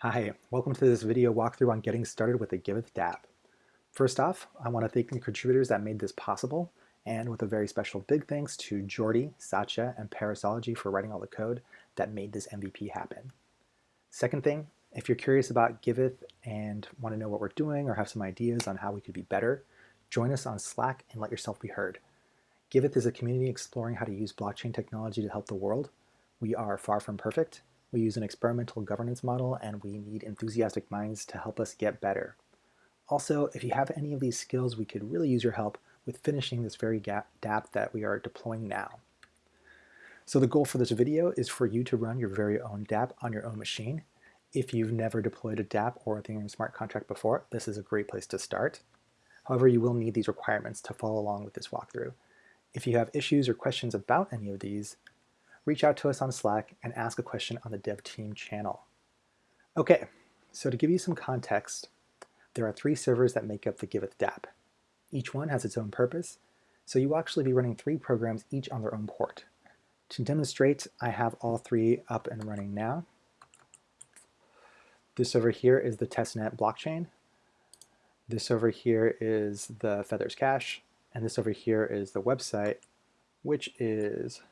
Hi, welcome to this video walkthrough on getting started with the Giveth dApp. First off, I want to thank the contributors that made this possible, and with a very special big thanks to Jordi, Satya, and Perissology for writing all the code that made this MVP happen. Second thing, if you're curious about Giveth and want to know what we're doing or have some ideas on how we could be better, join us on Slack and let yourself be heard. Giveth is a community exploring how to use blockchain technology to help the world. We are far from perfect, we use an experimental governance model and we need enthusiastic minds to help us get better. Also, if you have any of these skills, we could really use your help with finishing this very dApp that we are deploying now. So the goal for this video is for you to run your very own dApp on your own machine. If you've never deployed a dApp or a Ethereum smart contract before, this is a great place to start. However, you will need these requirements to follow along with this walkthrough. If you have issues or questions about any of these, reach out to us on Slack and ask a question on the dev team channel. Okay, so to give you some context, there are three servers that make up the Giveth dApp. Each one has its own purpose, so you will actually be running three programs each on their own port. To demonstrate, I have all three up and running now. This over here is the testnet blockchain. This over here is the Feathers cache, and this over here is the website, which is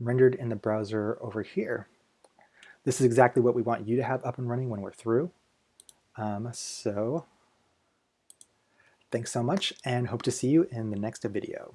rendered in the browser over here. This is exactly what we want you to have up and running when we're through. Um, so thanks so much and hope to see you in the next video.